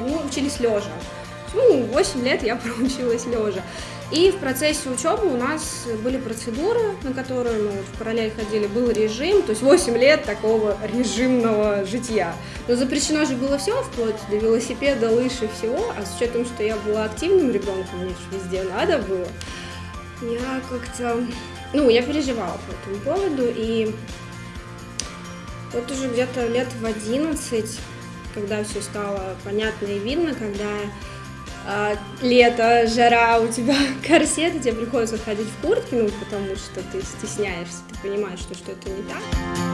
ну, учились лежа. Ну, 8 лет я проучилась лежа. И в процессе учебы у нас были процедуры, на которые мы вот в параллель ходили, был режим, то есть 8 лет такого режимного житья. Но запрещено же было все, вплоть до велосипеда, лыж и всего, а с учетом, что я была активным ребенком, мне же везде надо было, я как-то, ну, я переживала по этому поводу, и вот уже где-то лет в 11, когда все стало понятно и видно, когда а, лето, жара, у тебя корсет, и тебе приходится ходить в куртке, ну, потому что ты стесняешься, ты понимаешь, что что-то не так.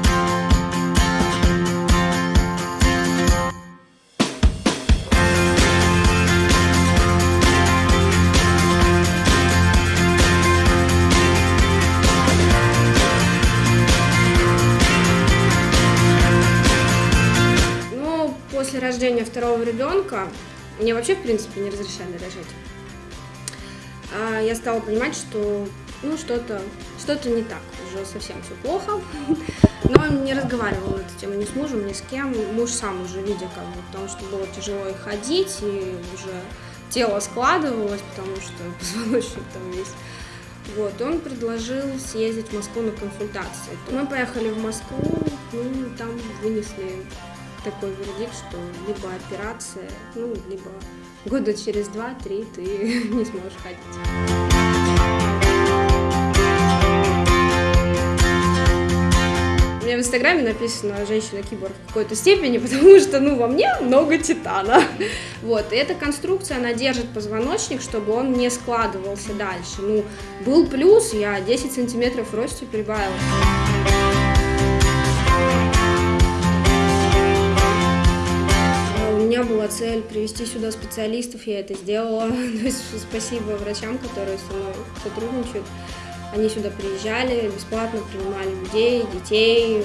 Рождения второго ребенка мне вообще, в принципе, не разрешали рожать. А я стала понимать, что ну что-то что-то не так, уже совсем все плохо. Но не разговаривала на эту тему ни с мужем, ни с кем. Муж сам уже видя, как бы, потому что было тяжело и ходить, и уже тело складывалось, потому что позвоночник там весь. Вот, он предложил съездить в Москву на консультации. Мы поехали в Москву, ну, там вынесли такой вердикт, что либо операция, ну, либо года через два-три ты не сможешь ходить. У меня в инстаграме написано «женщина-киборг» в какой-то степени, потому что, ну, во мне много титана. Вот, и эта конструкция, она держит позвоночник, чтобы он не складывался дальше. Ну, был плюс, я 10 сантиметров росте прибавила. Меня была цель привести сюда специалистов, я это сделала. То есть спасибо врачам, которые со мной сотрудничают. Они сюда приезжали, бесплатно принимали людей, детей,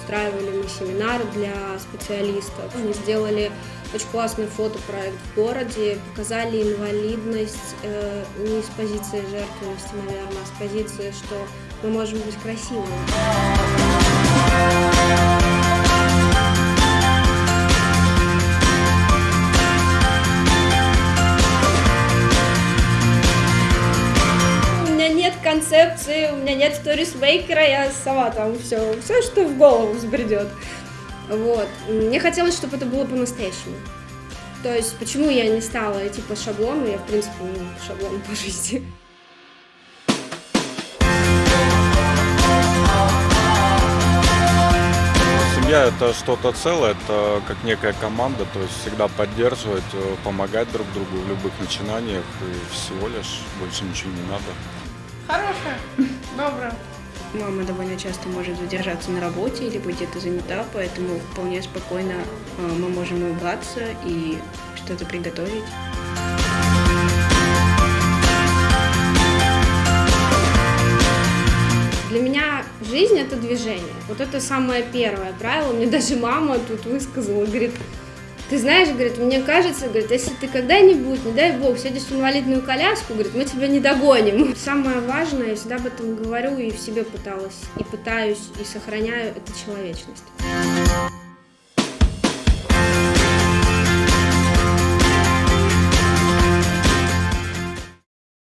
устраивали мы семинары для специалистов. Они сделали очень классный фотопроект в городе, показали инвалидность э, не с позиции жертвенности, наверное, а с позиции, что мы можем быть красивыми. Концепции, у меня нет сторисмейкера, я сама там все, все, что в голову взбредет. Вот. Мне хотелось, чтобы это было по-настоящему. То есть, почему я не стала идти по шаблону, я, в принципе, не по шаблону по жизни. Семья это что-то целое, это как некая команда, то есть всегда поддерживать, э, помогать друг другу в любых начинаниях и всего лишь больше ничего не надо. Хорошая, добрая. Мама довольно часто может задержаться на работе или быть где-то занята, поэтому вполне спокойно э, мы можем улыбаться и что-то приготовить. Для меня жизнь – это движение. Вот это самое первое правило. Мне даже мама тут высказала, говорит, ты знаешь, говорит, мне кажется, говорит, если ты когда-нибудь, не дай бог, сядешь в инвалидную коляску, говорит, мы тебя не догоним. Самое важное, я всегда об этом говорю и в себе пыталась, и пытаюсь, и сохраняю, это человечность.